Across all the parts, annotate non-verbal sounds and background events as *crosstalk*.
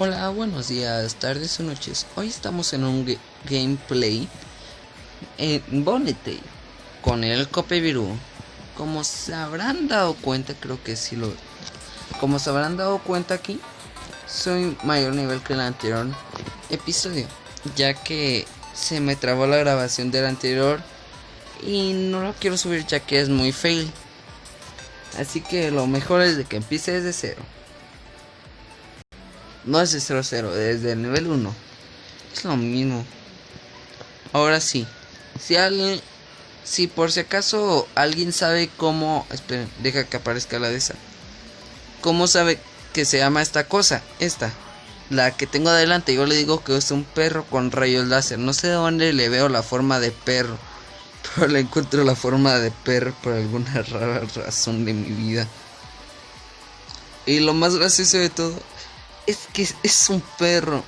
Hola, buenos días, tardes o noches. Hoy estamos en un gameplay en Bonete con el Copevirú. Como se habrán dado cuenta, creo que sí lo. Como se habrán dado cuenta aquí, soy mayor nivel que el anterior episodio, ya que se me trabó la grabación del anterior y no lo quiero subir ya que es muy fail. Así que lo mejor es de que empiece desde cero. No es de 0-0, desde el nivel 1. Es lo mismo. Ahora sí. Si alguien. Si por si acaso alguien sabe cómo. Esperen, deja que aparezca la de esa. ¿Cómo sabe que se llama esta cosa? Esta. La que tengo adelante. Yo le digo que es un perro con rayos láser. No sé de dónde le veo la forma de perro. *laughs* Pero le encuentro la forma de perro por alguna *laughs* rara razón de mi vida. Y lo más gracioso de todo es que es un perro.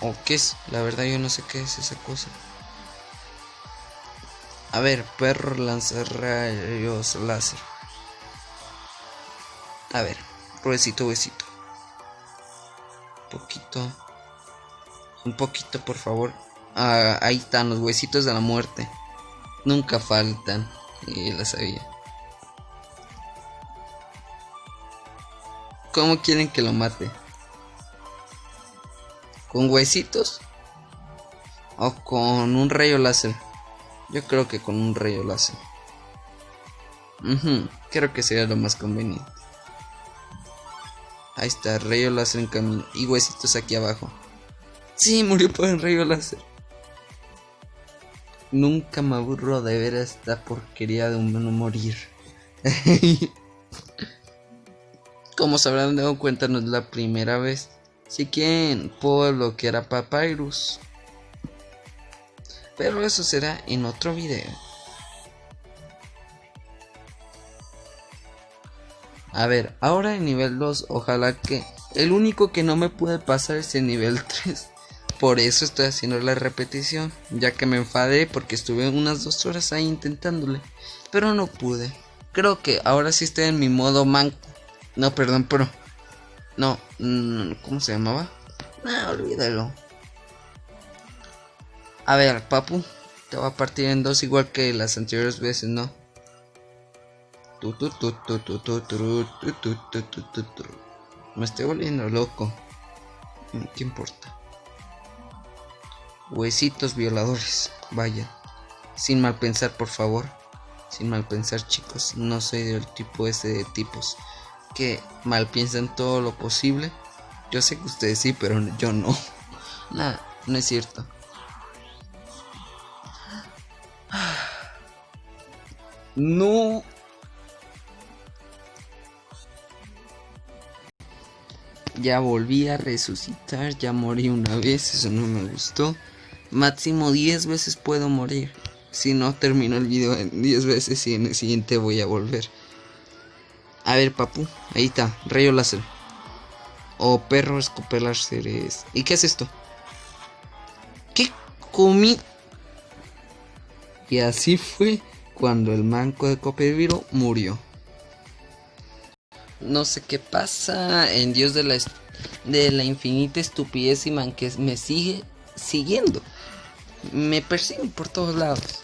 ¿O qué es? La verdad yo no sé qué es esa cosa. A ver, perro lanza rayos láser. A ver, huesito, huesito. Un poquito. Un poquito, por favor. Ah, ahí están los huesitos de la muerte. Nunca faltan. Y la sabía. ¿Cómo quieren que lo mate? ¿Con huesitos? ¿O con un rayo láser? Yo creo que con un rayo láser. creo que sería lo más conveniente. Ahí está, rayo láser en camino. Y huesitos aquí abajo. Sí, murió por el rayo láser. Nunca me aburro de ver esta porquería de un morir. *laughs* Como se habrán dado cuenta, no es la primera vez. Si quieren, puedo bloquear a Papyrus. Pero eso será en otro video. A ver, ahora en nivel 2, ojalá que... El único que no me puede pasar es el nivel *laughs* 3. Por eso estoy haciendo la repetición. Ya que me enfadé porque estuve unas dos horas ahí intentándole. Pero no pude. Creo que ahora sí estoy en mi modo manco. No, perdón, pero. No, mm, ¿cómo se llamaba? No, olvídalo. A ver, papu, te va a partir en dos igual que las anteriores veces, ¿no? Me estoy volviendo loco. ¿Qué importa? Huesitos violadores, vaya. Sin mal pensar, por favor. Sin mal pensar, chicos. No soy del tipo ese de tipos que mal piensan todo lo posible. Yo sé que ustedes sí, pero yo no. *laughs* Nada, no es cierto. No. Ya volví a resucitar, ya morí una vez, eso no me gustó. Máximo 10 veces puedo morir. Si no termino el video en 10 veces y en el siguiente voy a volver. A ver, papu. Ahí está. Rayo láser. O perro escupe láseres. ¿Y qué es esto? ¿Qué comí? Y así fue cuando el manco de Copeviro murió. No sé qué pasa en Dios de la, de la infinita estupidez y que me sigue siguiendo. Me persiguen por todos lados.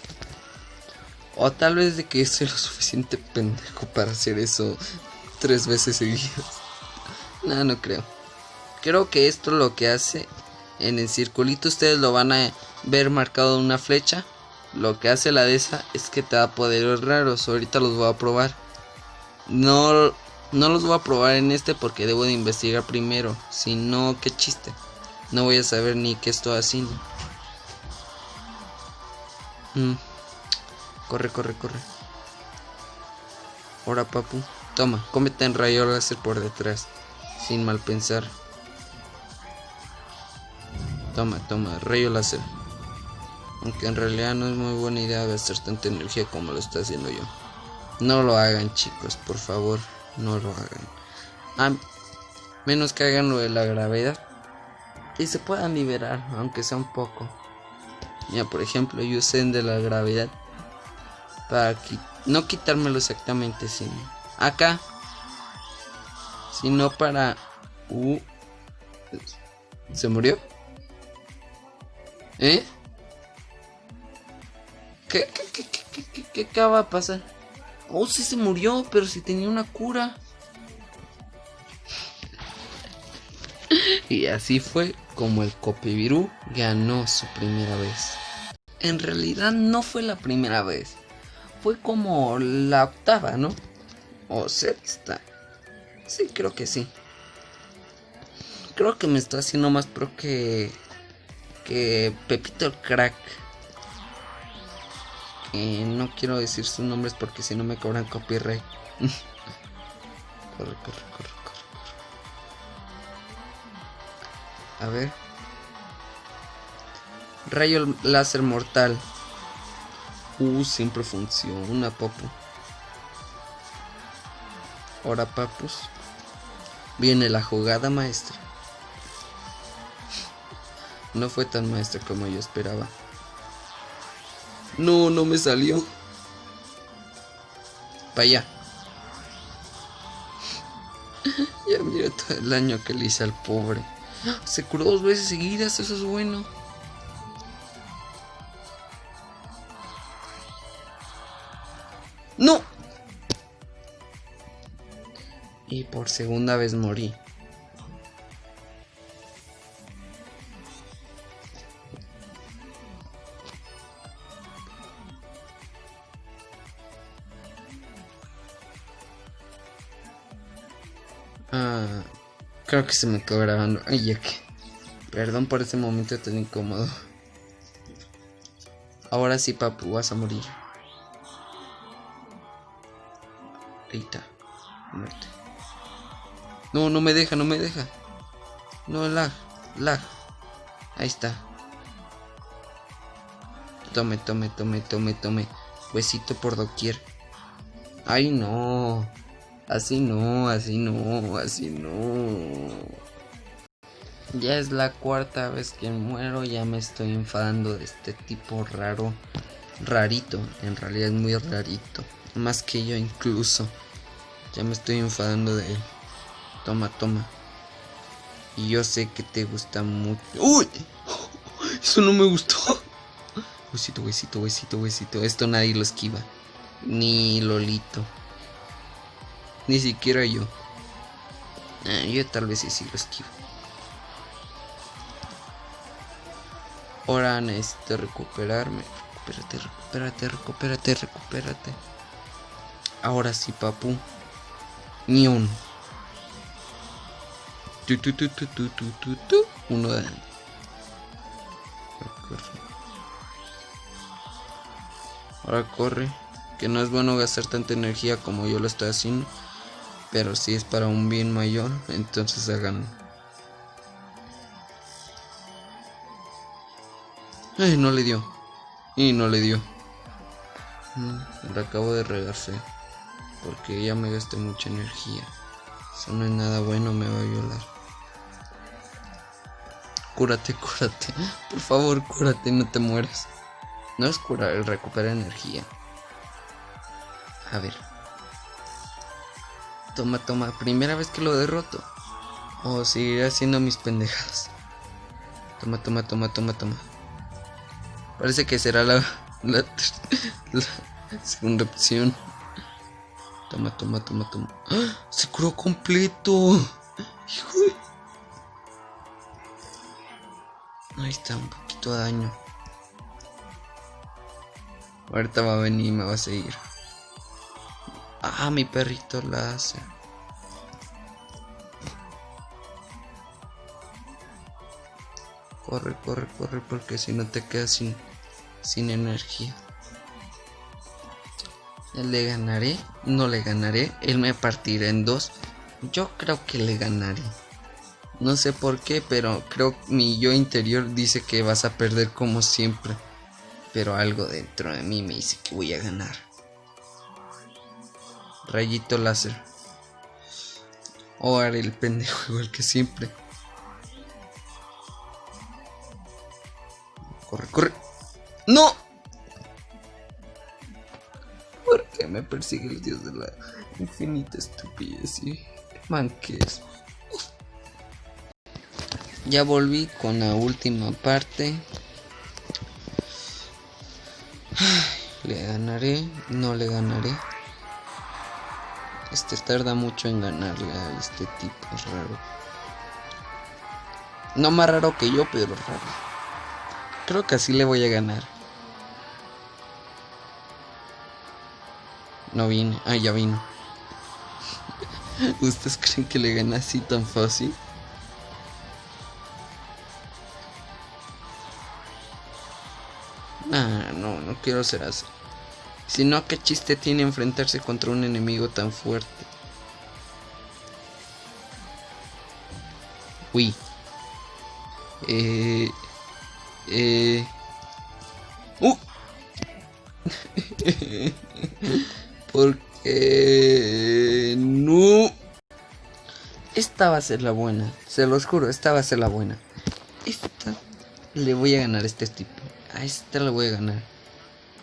O tal vez de que soy lo suficiente pendejo para hacer eso tres veces seguidas. *laughs* No, no creo. Creo que esto lo que hace en el circulito ustedes lo van a ver marcado una flecha. Lo que hace la de esa es que te da poderes raros. Ahorita los voy a probar. No, no los voy a probar en este porque debo de investigar primero. Si no, qué chiste. No voy a saber ni qué estoy haciendo. Mm. Corre, corre, corre. Ahora, papu. Toma, cómete en rayo láser por detrás. Sin mal pensar. Toma, toma, rayo láser. Aunque en realidad no es muy buena idea gastar tanta energía como lo está haciendo yo. No lo hagan, chicos, por favor. No lo hagan. A menos que hagan lo de la gravedad. Y se puedan liberar, aunque sea un poco. Ya, por ejemplo, yo sé de la gravedad para no quitármelo exactamente, sino acá, sino para uh, ¿Se murió? ¿Eh? ¿Qué, qué, qué, qué, qué, qué acaba de pasar? Oh, sí se murió, pero si tenía una cura. Y así fue como el Copivirú ganó su primera vez. En realidad no fue la primera vez. Fue como la octava, ¿no? O sexta. Sí, creo que sí. Creo que me está haciendo más pro que... Que Pepito el Crack. No quiero decir sus nombres porque si no me cobran copyright. *laughs* corre, corre, corre, corre. A ver. Rayo láser mortal. Uh, siempre funciona, papu. Ahora, papus. Viene la jugada maestra. No fue tan maestra como yo esperaba. No, no me salió. Para allá. *laughs* ya mira todo el daño que le hice al pobre. Se curó dos veces seguidas, eso es bueno. ¡No! Y por segunda vez morí. Ah, creo que se me quedó grabando. Ay, ya que. Perdón por ese momento tan incómodo. Ahora sí, papu, vas a morir. No, me deja, no me deja. No, lag, lag. Ahí está. Tome, tome, tome, tome, tome. Huesito por doquier. Ay, no. Así no, así no, así no. Ya es la cuarta vez que muero, ya me estoy enfadando de este tipo raro. Rarito, en realidad es muy rarito. Más que yo incluso. Ya me estoy enfadando de él. Toma, toma. Y yo sé que te gusta mucho. ¡Uy! *laughs* Eso no me gustó. Huesito, huesito, huesito, huesito. Esto nadie lo esquiva. Ni Lolito. Ni siquiera yo. Ah, yo tal vez sí, lo esquivo. Ahora necesito recuperarme. Recupérate, recupérate, recupérate, recupérate. Ahora sí, papu. Ni un. Tu, tu, tu. Uno de. Ahora corre. Que no es bueno gastar tanta energía como yo lo estoy haciendo. Pero si es para un bien mayor, entonces hagan. Ay, no le dio. Y no le dio. Le acabo de regarse. Porque ya me gasté mucha energía. Eso no es nada bueno, me va a violar. Cúrate, *laughs* cúrate. Por favor, cúrate, no te mueras. No es curar, el recupera energía. A ver. Toma, toma. Primera vez que lo derroto. O seguiré haciendo mis pendejadas. Toma, toma, toma, toma, toma. Parece que será la, la, *laughs* la segunda opción. Toma, toma, toma, toma. ¡Ah! Se curó completo. Hijo de... Ahí está, un poquito de daño. Ahorita va a venir y me va a seguir. Ah, mi perrito la hace. Corre, corre, corre, porque si no te quedas sin, sin energía. ¿Le ganaré? No le ganaré. Él me partirá en dos. Yo creo que le ganaré. No sé por qué, pero creo mi yo interior dice que vas a perder como siempre. Pero algo dentro de mí me dice que voy a ganar. Rayito láser. O haré el pendejo *laughs* igual que siempre. Corre, corre. ¡No! ¿Por qué me persigue el dios de la infinita estupidez y manques? Ya volví con la última parte. Le ganaré, no le ganaré. Este tarda mucho en ganarle a este tipo raro. No más raro que yo, pero raro. Creo que así le voy a ganar. No vine. Ah, ya vino. *laughs* ¿Ustedes creen que le gana así tan fácil? Quiero ser así. Si no, ¿qué chiste tiene enfrentarse contra un enemigo tan fuerte? Uy. Eh... Eh... ¡Uh! *laughs* Porque... No. Esta va a ser la buena. Se los juro, esta va a ser la buena. Esta... Le voy a ganar a este tipo. A esta le voy a ganar.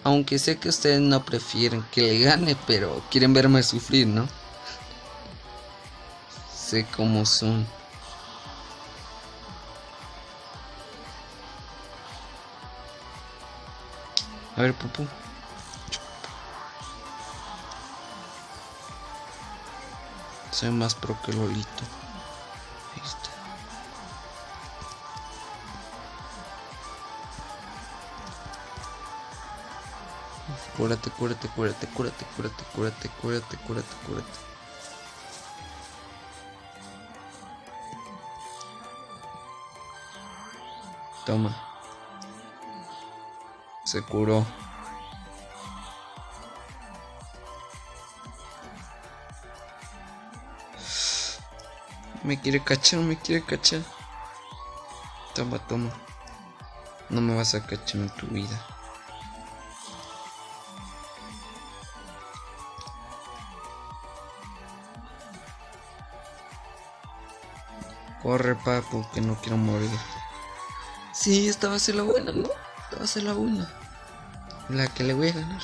Aunque sé que ustedes no prefieren que le gane, pero quieren verme sufrir, ¿no? Sé cómo son. A ver, Pupu. Soy más pro que Lolito. Ahí está. Cúrate, cúrate, cúrate, cúrate, cúrate, cúrate, cúrate, cúrate, cúrate. Toma. Se curó. Me quiere cachar, me quiere cachar. Toma, toma. No me vas a cachar en tu vida. Corre, papu, que no quiero morir. Sí, esta va a ser la buena, ¿no? Esta va a ser la buena. La que le voy a ganar.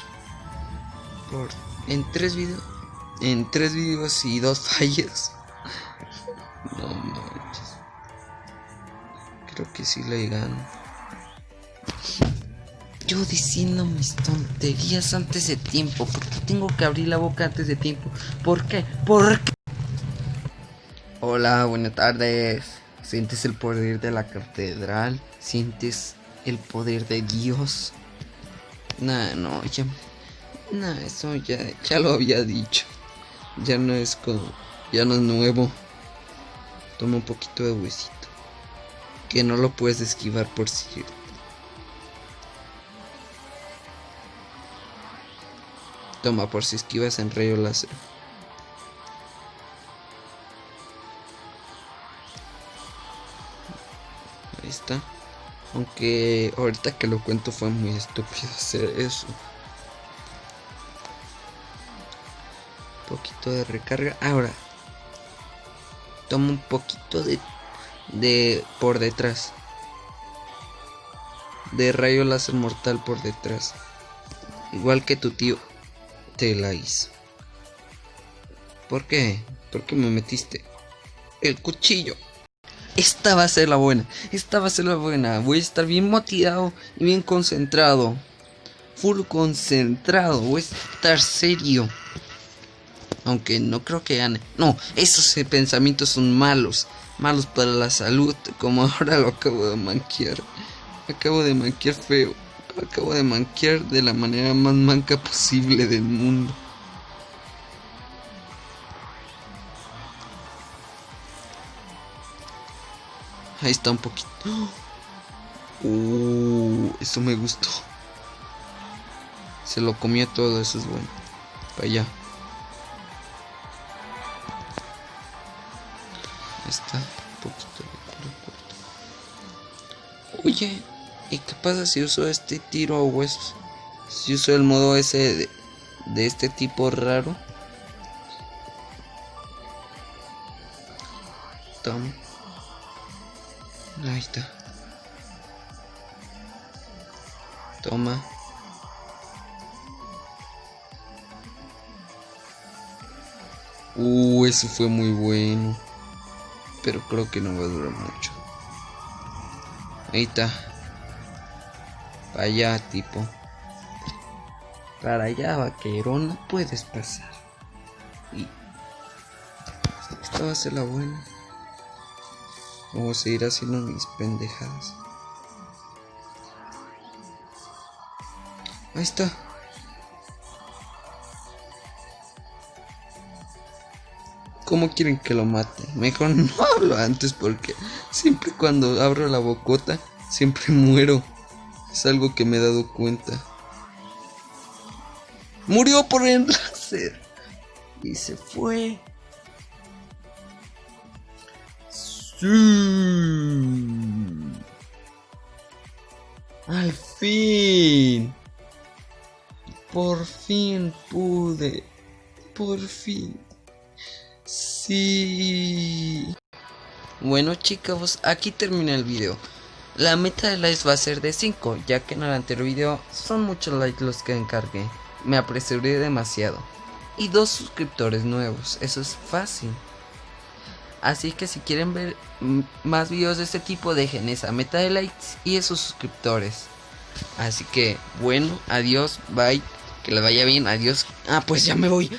Por en tres videos. En tres videos y dos *laughs* fallas. No manches. Creo que sí le gano. Yo diciendo mis tonterías antes de tiempo. ¿Por qué tengo que abrir la boca antes de tiempo? ¿Por qué? ¿Por qué? Hola, buenas tardes. ¿Sientes el poder de la catedral? ¿Sientes el poder de Dios? Nah, no, ya. Nah, eso ya, ya lo había dicho. Ya no es como. Ya no es nuevo. Toma un poquito de huesito. Que no lo puedes esquivar por cierto. Toma por si esquivas en rayo láser. Aunque ahorita que lo cuento fue muy estúpido *laughs* hacer eso. Un poquito de recarga. Ahora. Toma un poquito de... De... Por detrás. De rayo láser mortal por detrás. Igual que tu tío. Te la hizo. ¿Por qué? ¿Por qué me metiste? El cuchillo. Esta va a ser la buena. Esta va a ser la buena. Voy a estar bien motivado y bien concentrado. Full concentrado. Voy a estar serio. Aunque no creo que gane. No, esos pensamientos son malos. Malos para la salud. Como *laughs* ahora lo acabo de manquear. Acabo de manquear feo. Acabo de manquear de la manera más manca posible del mundo. Ahí está un poquito. *gasps* Uh, eso me gustó. Se lo comía todo, eso es bueno. Para allá. Ahí está. Un poquito de Oye, ¿y qué pasa si uso este tiro a huesos? Si uso el modo ese de, de este tipo raro. Uh, eso fue muy bueno. Pero creo que no va a durar mucho. Ahí está. Para allá, tipo. Para allá, vaquero, no puedes pasar. Y... Esta va a ser la buena. A seguir haciendo mis pendejadas. Ahí está. ¿Cómo quieren que lo mate? Mejor no *laughs* hablo antes porque siempre cuando abro la bocota siempre *laughs* muero. Es algo que me he dado cuenta. Murió por el láser. Y se fue. Sí. Al fin. Por fin pude. Por fin. Sí. Bueno chicos, aquí termina el video. La meta de likes va a ser de 5, ya que en el anterior video son muchos likes los que encargué. Me apresuré demasiado. Y dos suscriptores nuevos, eso es fácil. Así que si quieren ver más videos de este tipo, dejen esa meta de likes y esos suscriptores. Así que, bueno, adiós, bye, que les vaya bien, adiós. Ah, pues ya me voy.